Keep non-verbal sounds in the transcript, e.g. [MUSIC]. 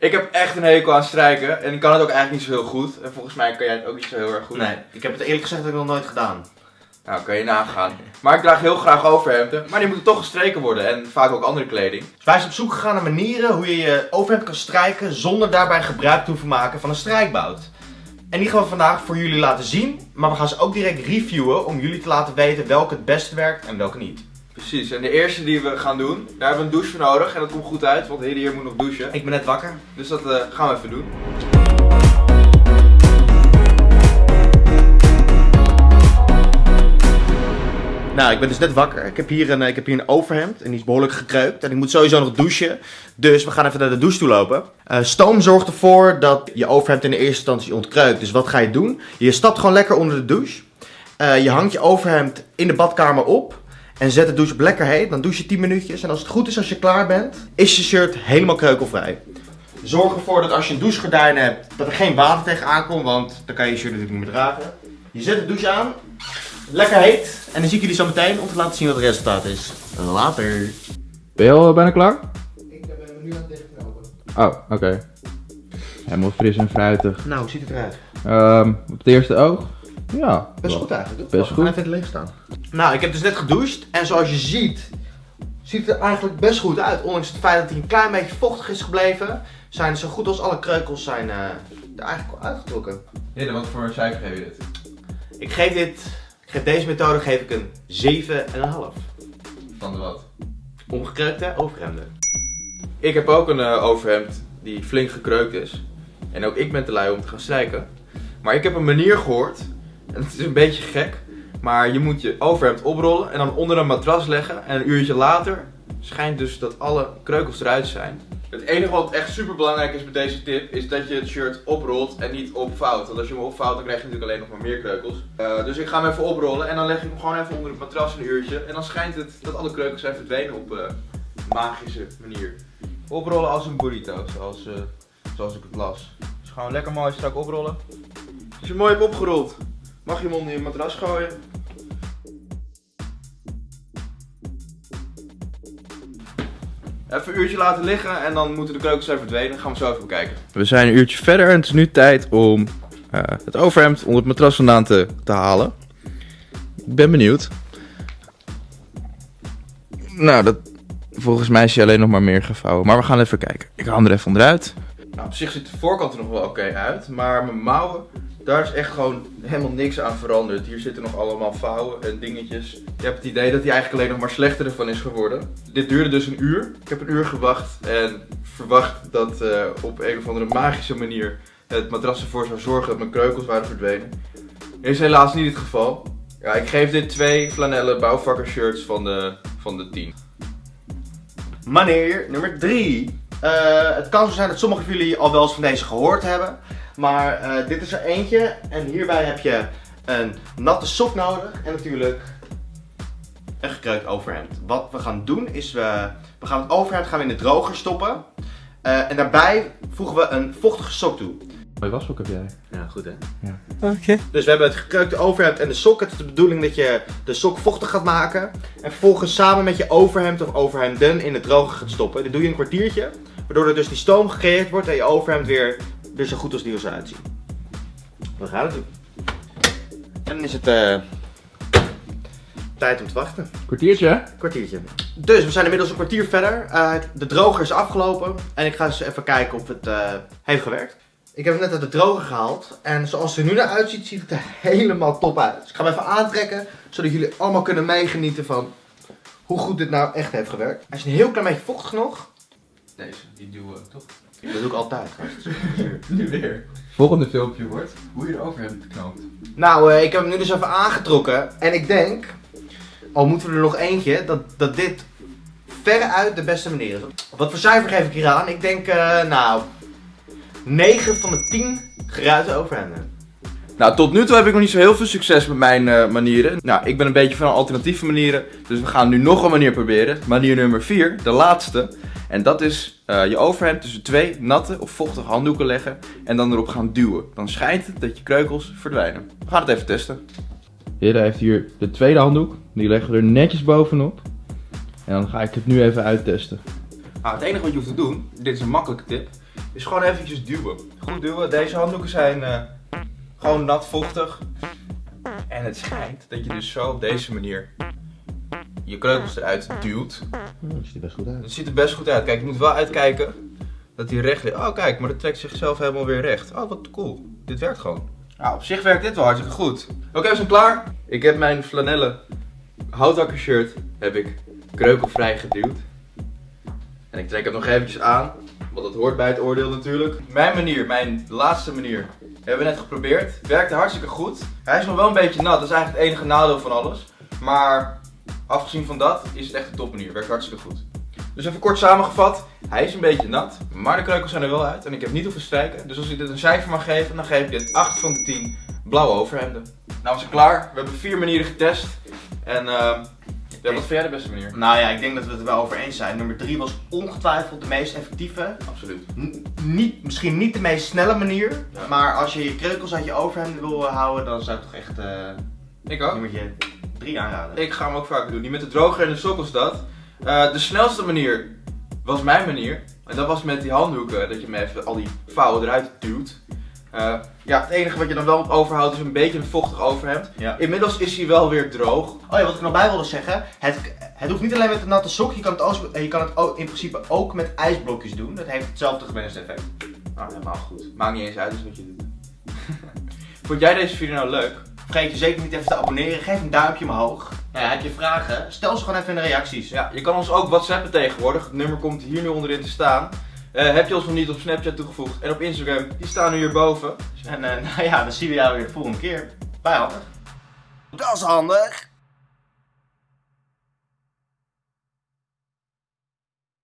Ik heb echt een hekel aan strijken en ik kan het ook eigenlijk niet zo heel goed. En volgens mij kan jij het ook niet zo heel erg goed. Nee, ik heb het eerlijk gezegd nog nooit gedaan. Nou, kan je nagaan. Maar ik draag heel graag overhemden, maar die moeten toch gestreken worden en vaak ook andere kleding. Dus wij zijn op zoek gegaan naar manieren hoe je je overhemd kan strijken zonder daarbij gebruik te hoeven maken van een strijkbout. En die gaan we vandaag voor jullie laten zien, maar we gaan ze ook direct reviewen om jullie te laten weten welke het beste werkt en welke niet. Precies, en de eerste die we gaan doen, daar hebben we een douche voor nodig en dat komt goed uit, want Hidde hier moet nog douchen. Ik ben net wakker. Dus dat eh, gaan we even doen. Nou, ik ben dus net wakker. Ik heb hier een, ik heb hier een overhemd en die is behoorlijk gekreukt. En ik moet sowieso nog douchen. Dus we gaan even naar de douche toe lopen. Eh, stoom zorgt ervoor dat je overhemd in de eerste instantie ontkreukt. Dus wat ga je doen? Je stapt gewoon lekker onder de douche. Eh, je hangt je overhemd in de badkamer op. En zet de douche op lekker heet. Dan douche je 10 minuutjes. En als het goed is, als je klaar bent, is je shirt helemaal kreukelvrij. Zorg ervoor dat als je een douchegordijn hebt, dat er geen water tegenaan komt. Want dan kan je je shirt natuurlijk niet meer dragen. Je zet de douche aan. Lekker heet. En dan zie ik jullie zo meteen om te laten zien wat het resultaat is. Later. Ben je al bijna klaar? Ik ben me nu aan het dichtknopen. Oh, oké. Helemaal fris en fruitig. Nou, hoe ziet het eruit? Ehm, op het eerste oog? Ja. Best wel. goed eigenlijk. Best goed. in het licht staan. Nou, ik heb dus net gedoucht. En zoals je ziet, ziet het er eigenlijk best goed uit. Ondanks het feit dat hij een klein beetje vochtig is gebleven, zijn zo goed als alle kreukels zijn, eh, er eigenlijk wel uitgetrokken. Hidde, wat voor een cijfer geef je dit? Ik geef dit, ik geef deze methode geef ik een 7,5. Van de wat? Omgekreukte overhemden. Ik heb ook een eh, overhemd die flink gekreukt is. En ook ik ben te lui om te gaan strijken. Maar ik heb een manier gehoord. En het is een beetje gek. Maar je moet je overhemd oprollen en dan onder een matras leggen. En een uurtje later schijnt dus dat alle kreukels eruit zijn. Het enige wat echt super belangrijk is met deze tip is dat je het shirt oprolt en niet opvouwt. Want als je hem opvouwt dan krijg je natuurlijk alleen nog maar meer kreukels. Eh, dus ik ga hem even oprollen en dan leg ik hem gewoon even onder het matras een uurtje. En dan schijnt het dat alle kreukels zijn verdwenen op eh, magische manier. Oprollen als een burrito, zoals, eh, zoals ik het las. Dus gewoon lekker mooi strak oprollen. Als je hem mooi hebt opgerold, mag je hem onder je matras gooien. Even een uurtje laten liggen en dan moeten de kreukels zijn verdwenen. Dan gaan we zo even bekijken. We zijn een uurtje verder en het is nu tijd om eh, het overhemd onder het matras vandaan te, te halen. Ik ben benieuwd. Nou, dat, volgens mij is hij alleen nog maar meer gevouwen. Maar we gaan even kijken. Ik haal er even onderuit. Nou, op zich ziet de voorkant er nog wel oké uit. Maar mijn mouwen, daar is echt gewoon helemaal niks aan veranderd. Hier zitten nog allemaal vouwen en dingetjes. Je hebt het idee dat hij eigenlijk alleen nog maar slechter ervan is geworden. Dit duurde dus een uur. Ik heb een uur gewacht en verwacht dat eh, op een of andere magische manier het matras ervoor zou zorgen dat mijn kreukels waren verdwenen. Is helaas niet het geval. Ja, ik geef dit twee flanellen bouwvakkershirts van de, van de 10. Meneer nummer 3. Het kan zo zijn dat sommigen van jullie al wel eens van deze gehoord hebben. Maar eh, dit is er eentje. En hierbij heb je een natte sok nodig. En natuurlijk een gekreukt overhemd. Wat we gaan doen is we, we gaan het overhemd gaan in de droger stoppen. Eh, en daarbij voegen we een vochtige sok toe. Mooi washoek heb jij. Ja, goed hè? Ja. Oké. Dus we hebben het gekreukte overhemd en de sok. Het is de bedoeling dat je de sok vochtig gaat maken. En vervolgens samen met je overhemd of overhemden in de droger gaat stoppen. Dit doe je een kwartiertje. Waardoor er dus die stoom gecreëerd wordt en je overhemd weer, weer zo goed als nieuw zal uitzien. We gaan het doen. En dan is het eh, tijd om te wachten. Kwartiertje? Kwartiertje. Dus we zijn inmiddels een kwartier verder. Eh, de droger is afgelopen. En ik ga eens even kijken of het eh, heeft gewerkt. Ik heb hem net uit de droger gehaald. En zoals het er nu naar uitziet, ziet het er helemaal top uit. Dus ik ga hem even aantrekken. Zodat jullie allemaal kunnen meegenieten van hoe goed dit nou echt heeft gewerkt. Hij is een heel klein beetje vochtig nog. Deze, die duwen toch? Dat doe ik altijd. [LAUGHS] Nu weer. Volgende filmpje wordt hoe je erover hebt geknoopt. Nou, eh, ik heb hem nu dus even aangetrokken. En ik denk, al moeten we er nog eentje, dat, dat dit veruit de beste manier is. Wat voor cijfer geef ik hier aan? Ik denk, eh, nou, 9 van de 10 geruite overhemden. Nou, tot nu toe heb ik nog niet zo heel veel succes met mijn eh, manieren. Nou, ik ben een beetje van alternatieve manieren. Dus we gaan nu nog een manier proberen. Manier nummer 4, de laatste. En dat is eh, je overhemd tussen twee natte of vochtige handdoeken leggen. En dan erop gaan duwen. Dan schijnt het dat je kreukels verdwijnen. We gaan het even testen. Hidde heeft hier de tweede handdoek. Die leggen we er netjes bovenop. En dan ga ik het nu even uittesten. Nou, het enige wat je hoeft te doen, dit is een makkelijke tip, is gewoon eventjes duwen. Goed duwen. Deze handdoeken zijn eh, gewoon nat vochtig. En het schijnt dat je dus zo op deze manier je kreukels eruit duwt. Dat ziet er best goed uit. Het ziet er best goed uit. Kijk, je moet wel uitkijken dat hij recht ligt. Oh, kijk, maar dat trekt zichzelf helemaal weer recht. Oh, wat cool. Dit werkt gewoon. Nou, op zich werkt dit wel hartstikke goed. Oké, we zijn klaar. Ik heb mijn flanellen houthakker shirt heb ik kreukelvrij geduwd. En ik trek hem nog eventjes aan, dat hoort bij het oordeel natuurlijk. Mijn manier, mijn laatste manier, hebben we net geprobeerd. Werkte hartstikke goed. Hij is nog wel een beetje nat, dat is eigenlijk het enige nadeel van alles. Maar afgezien van dat is het echt een topmanier. Werkt hartstikke goed. Dus even kort samengevat, hij is een beetje nat, maar de kreukels zijn er wel uit en ik heb niet hoeven strijken. Dus als ik dit een cijfer mag geven, dan geef ik dit 8 van de 10 blauwe overhemden. Nou, we zijn klaar. We hebben vier manieren getest. En ehm ja, wat vind jij de beste manier? Nou ja, ik denk dat we het er wel over eens zijn. Nummer 3 was ongetwijfeld de meest effectieve. Absoluut. N- niet, misschien niet de meest snelle manier, Ja. maar als je je kreukels uit je overhemd wil eh, houden, dan zou ik toch echt eh Ik ook. nummertje 3 aanraden. Ik ga hem ook vaker doen. Die met de droger en de sokkels dat. Eh, de snelste manier was mijn manier. En dat was met die handdoeken. Dat je hem even al die vouwen eruit duwt. Eh, ja, het enige wat je dan wel overhoudt is een beetje een vochtig overhemd. Ja. Inmiddels is hij wel weer droog. Oh ja, wat ik er nog bij wilde zeggen, het, het hoeft niet alleen met een natte sok, je kan het, ook, je kan het ook in principe ook met ijsblokjes doen. Dat heeft hetzelfde gewenste effect. Nou, helemaal goed. Maakt niet eens uit dus wat je doet. [LAUGHS] Vond jij deze video nou leuk? Vergeet je zeker niet even te abonneren, geef een duimpje omhoog. Nou ja, heb je vragen, stel ze gewoon even in de reacties. Ja, je kan ons ook whatsappen tegenwoordig. Het nummer komt hier nu onderin te staan. Eh, heb je ons nog niet op Snapchat toegevoegd en op Instagram, die staan nu hierboven. En eh, [LAUGHS] nou ja, dan zien we jou weer de volgende keer. Bij handig. Dat is handig.